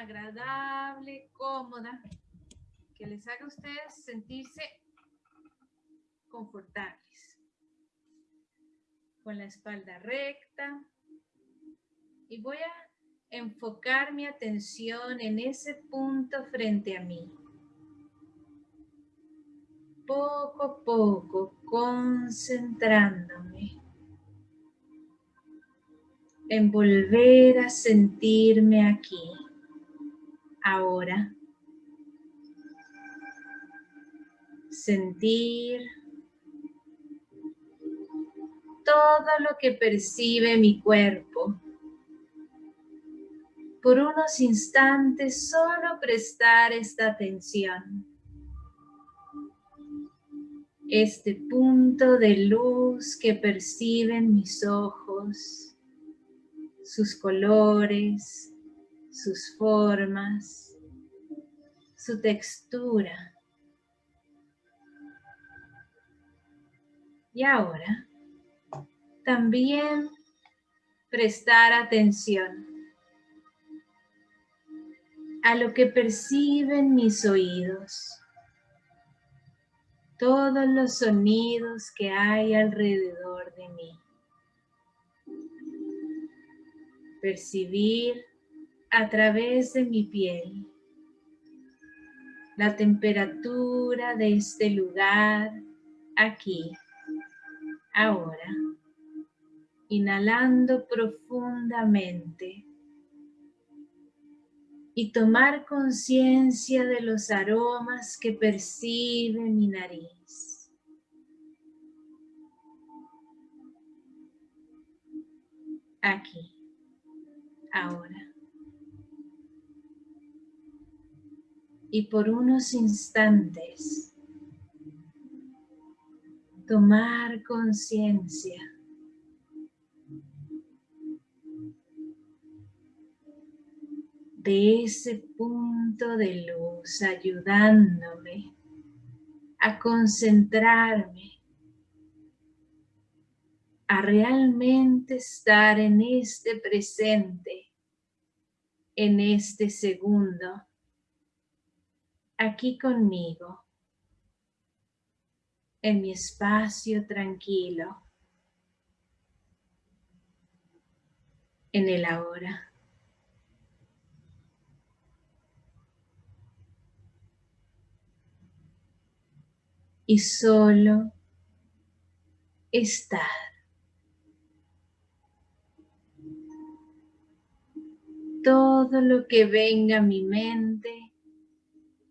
agradable, cómoda, que les haga a ustedes sentirse confortables. Con la espalda recta. Y voy a enfocar mi atención en ese punto frente a mí. Poco a poco, concentrándome en volver a sentirme aquí, ahora. Sentir todo lo que percibe mi cuerpo. Por unos instantes solo prestar esta atención. Este punto de luz que perciben mis ojos sus colores, sus formas, su textura. Y ahora, también prestar atención a lo que perciben mis oídos, todos los sonidos que hay alrededor de mí. percibir a través de mi piel la temperatura de este lugar aquí, ahora. Inhalando profundamente y tomar conciencia de los aromas que percibe mi nariz. Aquí ahora. Y por unos instantes, tomar conciencia de ese punto de luz ayudándome a concentrarme a realmente estar en este presente, en este segundo, aquí conmigo, en mi espacio tranquilo, en el ahora. Y solo estar. todo lo que venga a mi mente,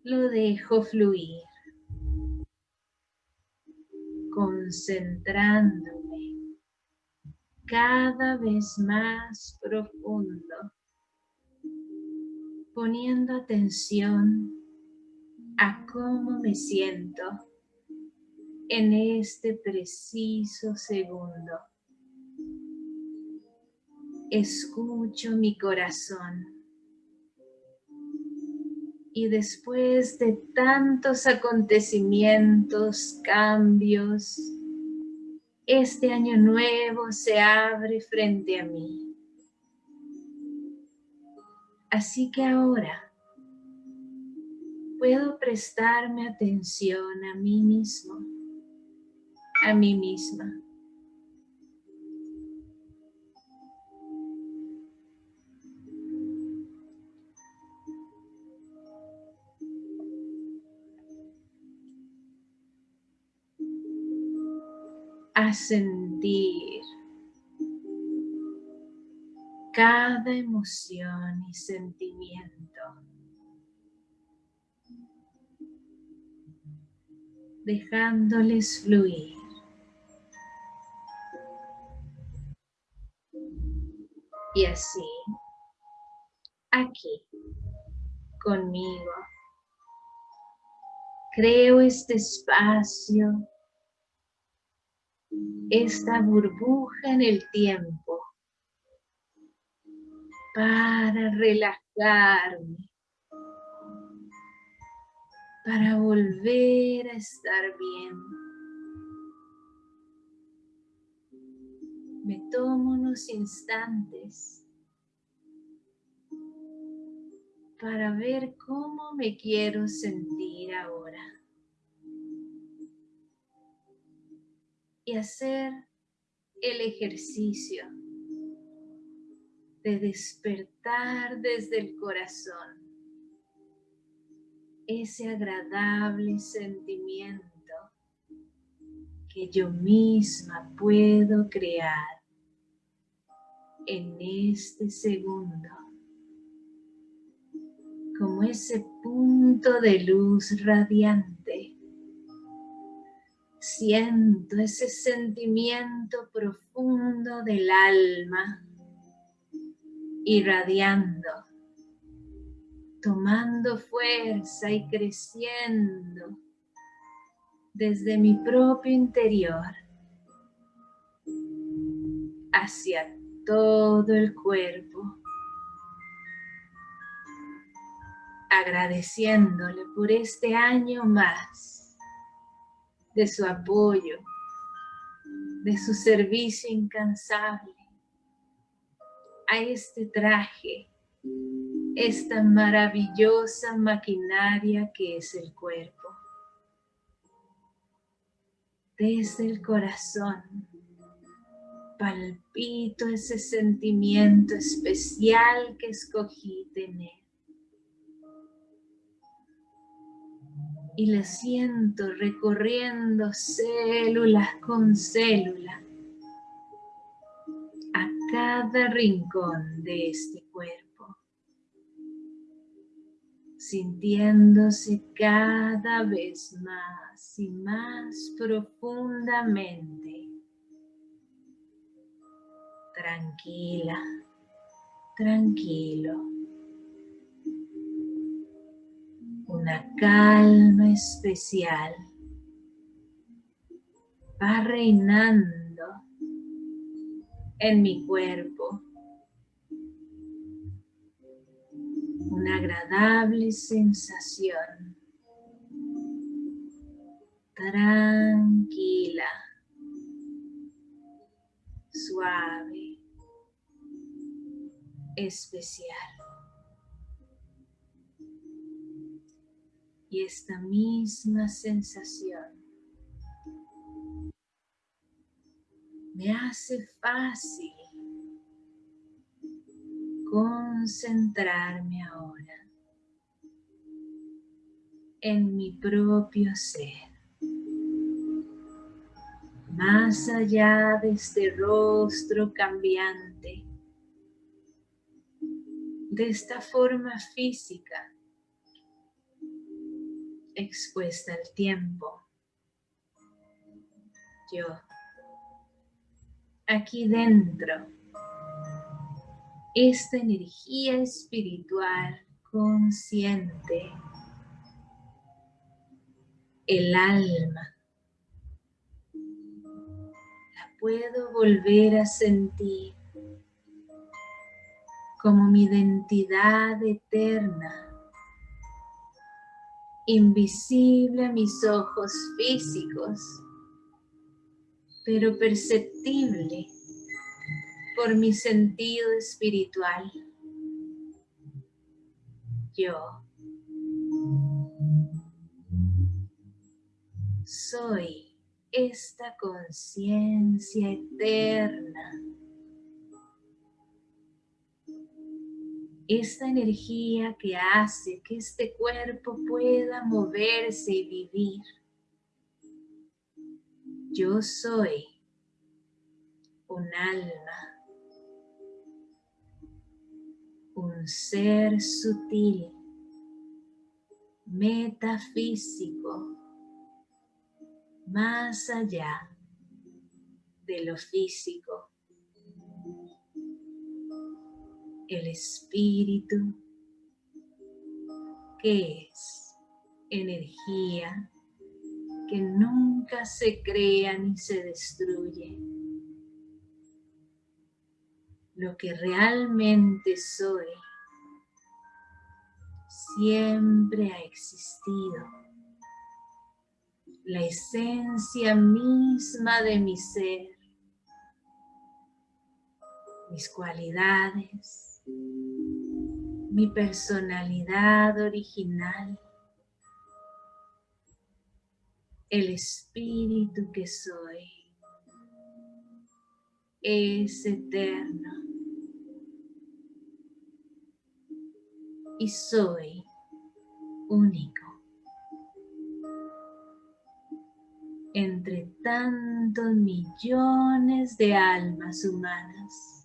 lo dejo fluir, concentrándome cada vez más profundo, poniendo atención a cómo me siento en este preciso segundo escucho mi corazón. Y después de tantos acontecimientos, cambios, este año nuevo se abre frente a mí. Así que ahora puedo prestarme atención a mí mismo, a mí misma. Sentir cada emoción y sentimiento. Dejándoles fluir. Y así, aquí, conmigo, creo este espacio esta burbuja en el tiempo para relajarme, para volver a estar bien. Me tomo unos instantes para ver cómo me quiero sentir ahora. Y hacer el ejercicio de despertar desde el corazón ese agradable sentimiento que yo misma puedo crear en este segundo como ese punto de luz radiante. Siento ese sentimiento profundo del alma irradiando, tomando fuerza y creciendo desde mi propio interior hacia todo el cuerpo agradeciéndole por este año más de su apoyo, de su servicio incansable a este traje, esta maravillosa maquinaria que es el cuerpo. Desde el corazón palpito ese sentimiento especial que escogí tener. Y le siento recorriendo célula con célula a cada rincón de este cuerpo, sintiéndose cada vez más y más profundamente tranquila, tranquilo. Calma especial va reinando en mi cuerpo. Una agradable sensación. Tranquila. Suave. Especial. Y esta misma sensación me hace fácil concentrarme ahora en mi propio ser. Más allá de este rostro cambiante, de esta forma física expuesta al tiempo. Yo, aquí dentro, esta energía espiritual consciente, el alma, la puedo volver a sentir como mi identidad eterna invisible a mis ojos físicos, pero perceptible por mi sentido espiritual. Yo soy esta conciencia eterna esta energía que hace que este cuerpo pueda moverse y vivir. Yo soy un alma, un ser sutil, metafísico, más allá de lo físico. El espíritu, que es energía que nunca se crea ni se destruye. Lo que realmente soy siempre ha existido. La esencia misma de mi ser, mis cualidades, mi personalidad original, el espíritu que soy, es eterno y soy único. entre tantos millones de almas humanas.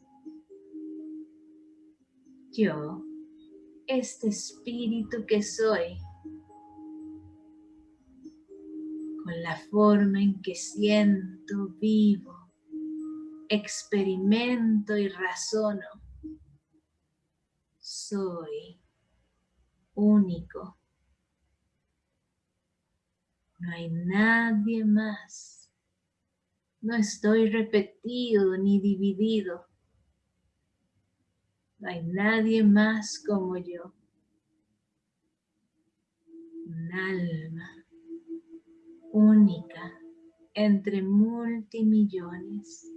Yo, este espíritu que soy, con la forma en que siento, vivo, experimento y razono, soy único no hay nadie más. No estoy repetido ni dividido. No hay nadie más como yo. Un alma única entre multimillones.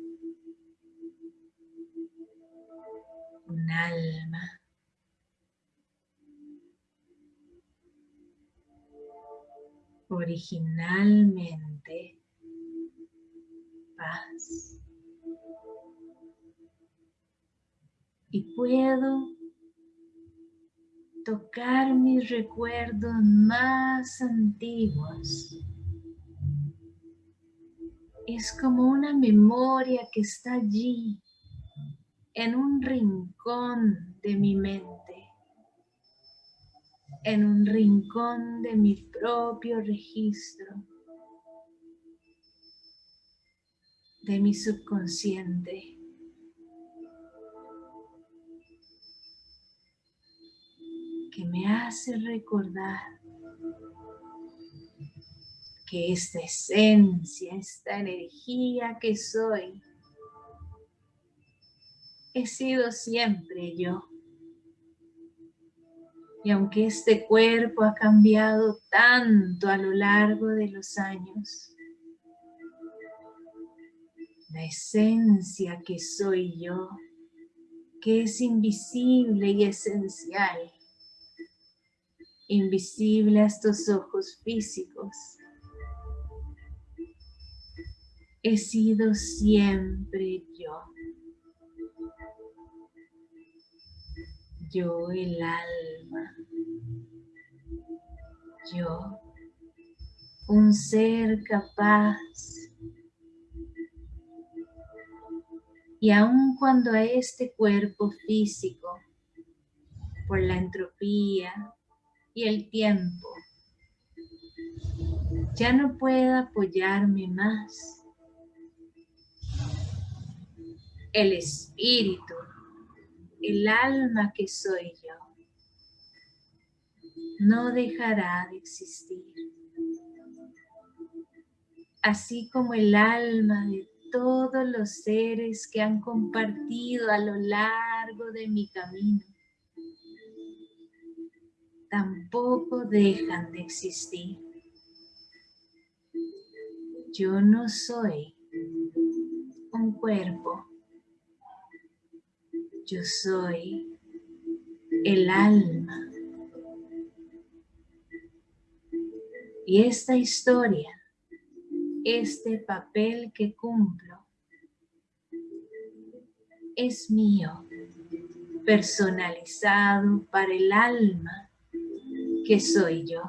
Un alma originalmente paz. Y puedo tocar mis recuerdos más antiguos. Es como una memoria que está allí, en un rincón de mi mente en un rincón de mi propio registro, de mi subconsciente. Que me hace recordar que esta esencia, esta energía que soy, he sido siempre yo. Y aunque este cuerpo ha cambiado tanto a lo largo de los años, la esencia que soy yo, que es invisible y esencial, invisible a estos ojos físicos, he sido siempre yo. yo el alma, yo un ser capaz. Y aun cuando a este cuerpo físico por la entropía y el tiempo ya no pueda apoyarme más el espíritu el alma que soy yo no dejará de existir. Así como el alma de todos los seres que han compartido a lo largo de mi camino, tampoco dejan de existir. Yo no soy un cuerpo yo soy el alma. Y esta historia, este papel que cumplo, es mío, personalizado para el alma que soy yo.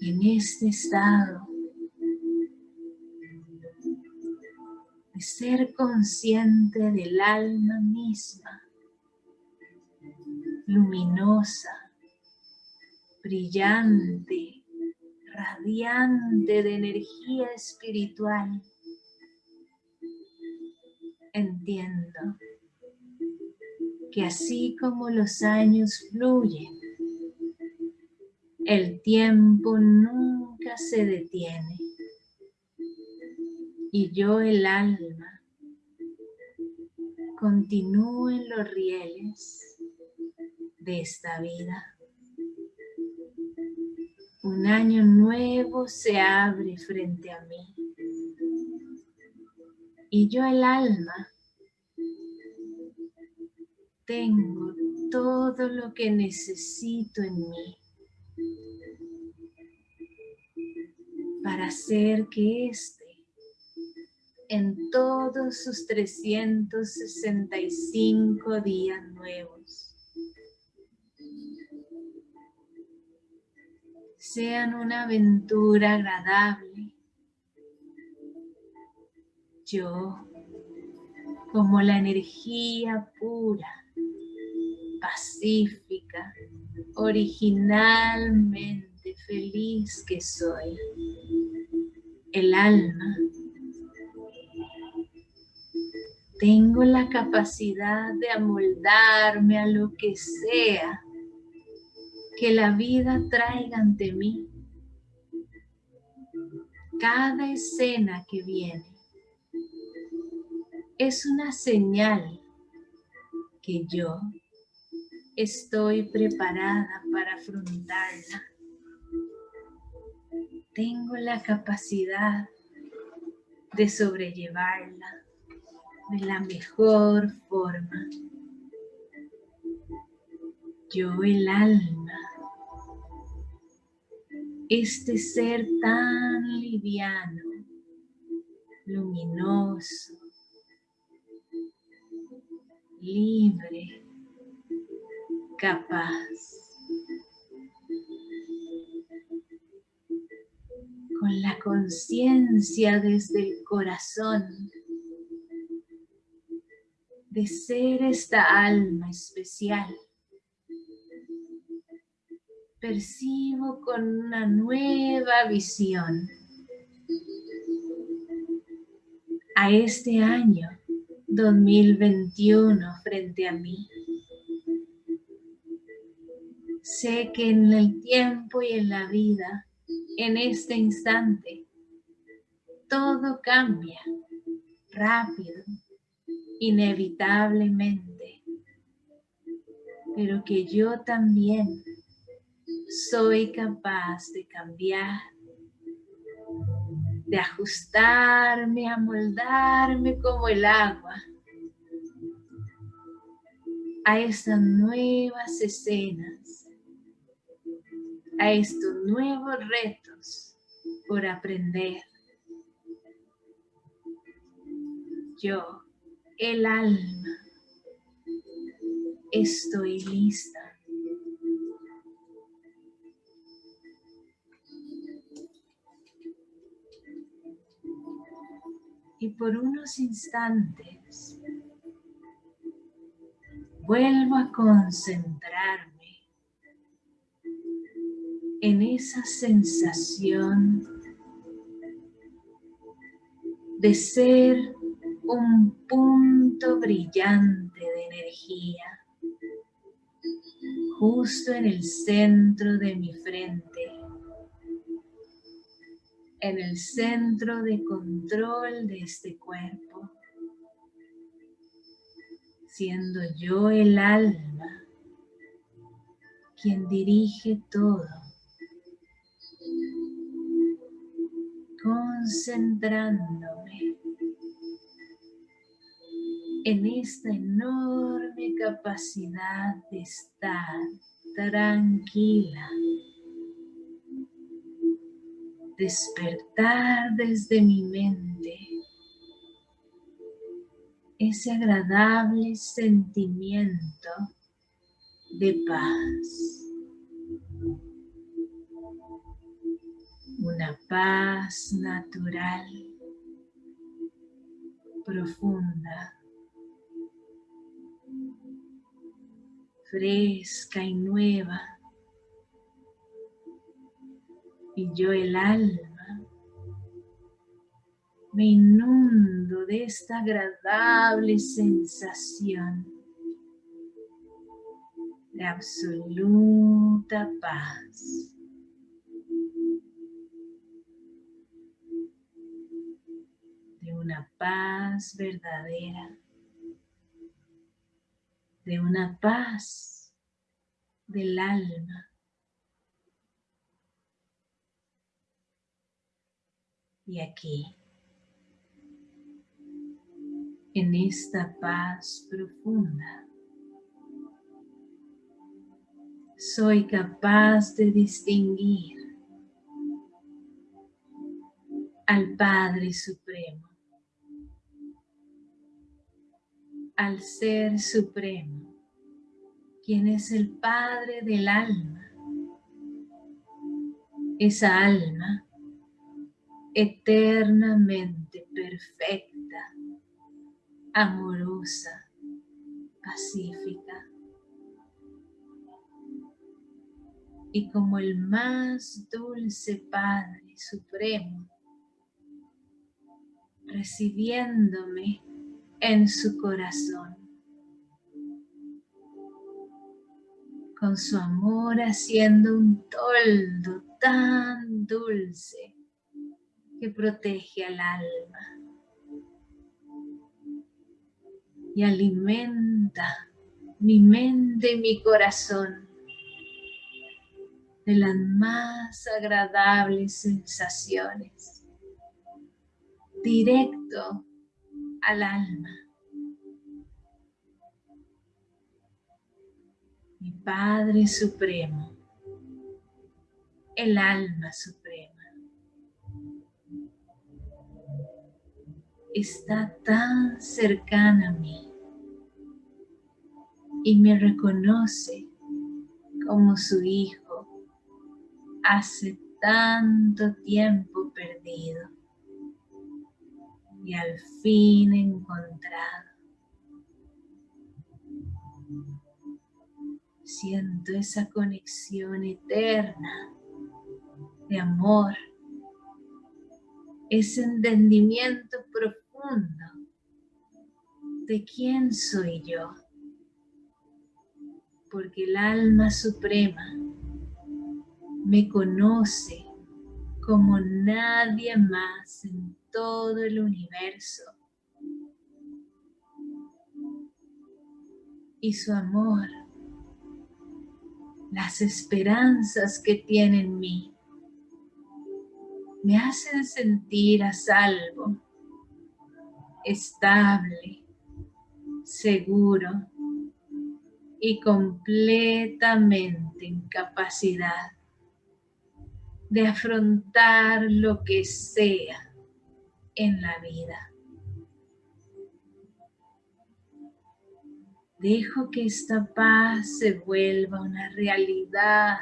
En este estado ser consciente del alma misma, luminosa, brillante, radiante de energía espiritual. Entiendo que así como los años fluyen, el tiempo nunca se detiene y yo el alma continúo en los rieles de esta vida. Un año nuevo se abre frente a mí y yo el alma tengo todo lo que necesito en mí para hacer que este, en todos sus 365 días nuevos, sean una aventura agradable. Yo, como la energía pura, pacífica, originalmente feliz que soy. El alma. Tengo la capacidad de amoldarme a lo que sea que la vida traiga ante mí. Cada escena que viene es una señal que yo estoy preparada para afrontarla. Tengo la capacidad de sobrellevarla de la mejor forma. Yo el alma, este ser tan liviano, luminoso, libre, capaz. Con la conciencia desde el corazón de ser esta alma especial. Percibo con una nueva visión a este año 2021 frente a mí. Sé que en el tiempo y en la vida, en este instante, todo cambia rápido, inevitablemente, pero que yo también soy capaz de cambiar, de ajustarme, amoldarme como el agua a estas nuevas escenas a estos nuevos retos por aprender. Yo, el alma, estoy lista. Y por unos instantes vuelvo a concentrarme en esa sensación de ser un punto brillante de energía justo en el centro de mi frente, en el centro de control de este cuerpo, siendo yo el alma quien dirige todo concentrándome en esta enorme capacidad de estar tranquila, despertar desde mi mente ese agradable sentimiento de paz. Una paz natural, profunda, fresca y nueva. Y yo el alma me inundo de esta agradable sensación de absoluta paz. Paz verdadera, de una paz del alma. Y aquí, en esta paz profunda, soy capaz de distinguir al Padre Supremo, al Ser Supremo, quien es el Padre del alma. Esa alma eternamente perfecta, amorosa, pacífica. Y como el más dulce Padre Supremo, recibiéndome en su corazón, con su amor haciendo un toldo tan dulce que protege al alma y alimenta mi mente y mi corazón de las más agradables sensaciones, directo al alma. Mi Padre Supremo, el alma suprema. está tan cercana a mí y me reconoce como su hijo hace tanto tiempo perdido y al fin encontrado. Siento esa conexión eterna de amor, ese entendimiento profundo de quién soy yo porque el alma suprema me conoce como nadie más en todo el universo. Y su amor, las esperanzas que tiene en mí, me hacen sentir a salvo, estable, seguro y completamente en capacidad de afrontar lo que sea en la vida. Dejo que esta paz se vuelva una realidad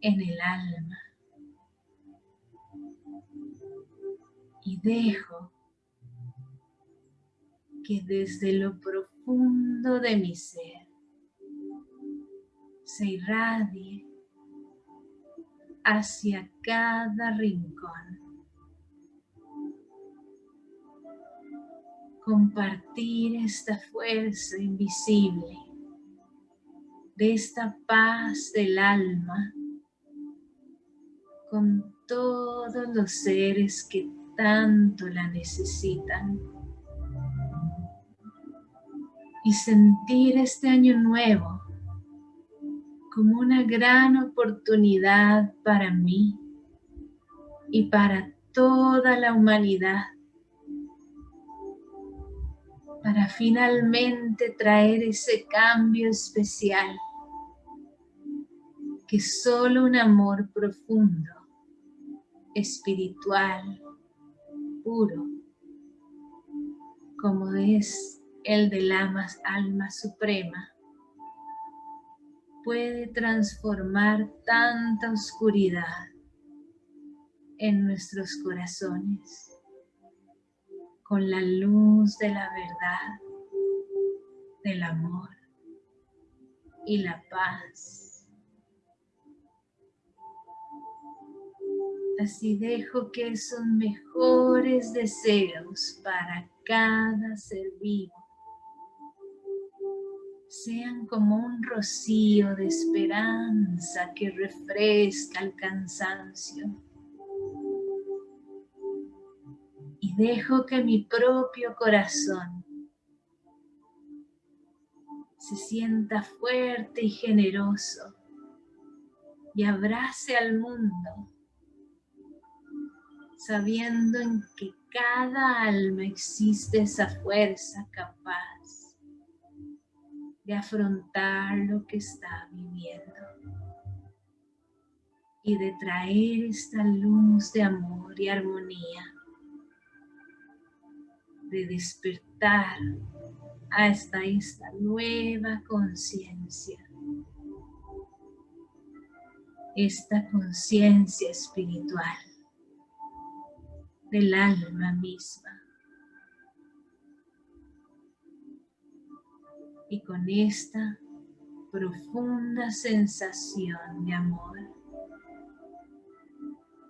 en el alma. Y dejo que desde lo profundo de mi ser se irradie hacia cada rincón. Compartir esta fuerza invisible de esta paz del alma con todos los seres que tanto la necesitan. Y sentir este año nuevo como una gran oportunidad para mí y para toda la humanidad para finalmente traer ese cambio especial que solo un amor profundo, espiritual, puro, como es el de la alma suprema, puede transformar tanta oscuridad en nuestros corazones con la luz de la verdad, del amor y la paz. Así dejo que esos mejores deseos para cada ser vivo sean como un rocío de esperanza que refresca el cansancio. Y dejo que mi propio corazón se sienta fuerte y generoso y abrace al mundo, sabiendo en que cada alma existe esa fuerza capaz de afrontar lo que está viviendo y de traer esta luz de amor y armonía, de despertar hasta esta nueva conciencia, esta conciencia espiritual del alma misma. Y con esta profunda sensación de amor,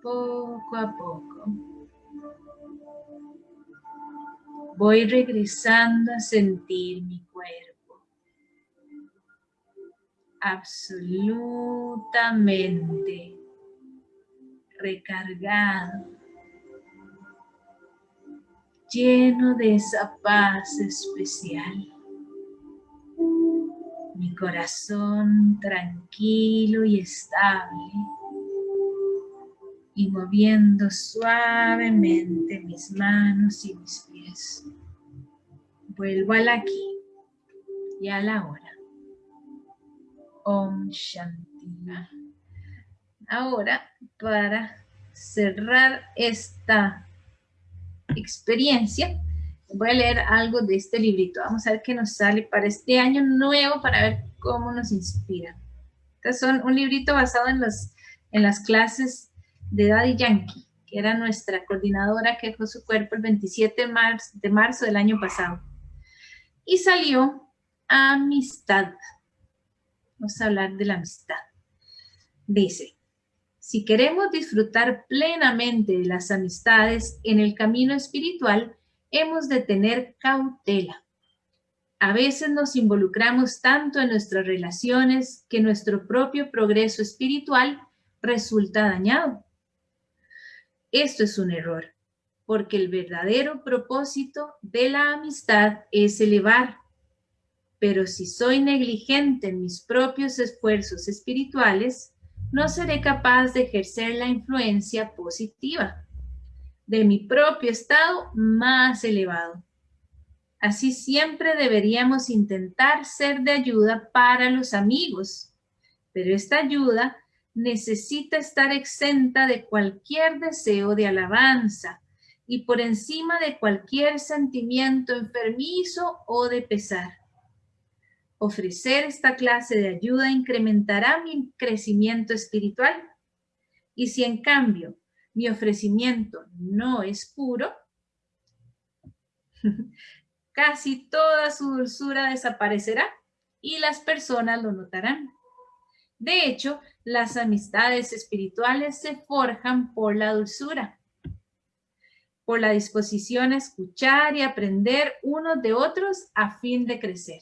poco a poco, voy regresando a sentir mi cuerpo. Absolutamente recargado. Lleno de esa paz especial. Mi corazón tranquilo y estable y moviendo suavemente mis manos y mis pies. Vuelvo al aquí y a la hora. Om Shanti. Ahora, para cerrar esta experiencia, voy a leer algo de este librito. Vamos a ver qué nos sale para este año nuevo, para ver cómo nos inspira. Este son un librito basado en, los, en las clases de Daddy Yankee, que era nuestra coordinadora que dejó su cuerpo el 27 de marzo, de marzo del año pasado. Y salió Amistad. Vamos a hablar de la amistad. Dice, si queremos disfrutar plenamente de las amistades en el camino espiritual, hemos de tener cautela. A veces nos involucramos tanto en nuestras relaciones que nuestro propio progreso espiritual resulta dañado. Esto es un error, porque el verdadero propósito de la amistad es elevar. Pero si soy negligente en mis propios esfuerzos espirituales, no seré capaz de ejercer la influencia positiva de mi propio estado más elevado. Así siempre deberíamos intentar ser de ayuda para los amigos, pero esta ayuda necesita estar exenta de cualquier deseo de alabanza y por encima de cualquier sentimiento enfermizo o de pesar. Ofrecer esta clase de ayuda incrementará mi crecimiento espiritual. Y si en cambio mi ofrecimiento no es puro, casi toda su dulzura desaparecerá y las personas lo notarán. De hecho, las amistades espirituales se forjan por la dulzura, por la disposición a escuchar y aprender unos de otros a fin de crecer.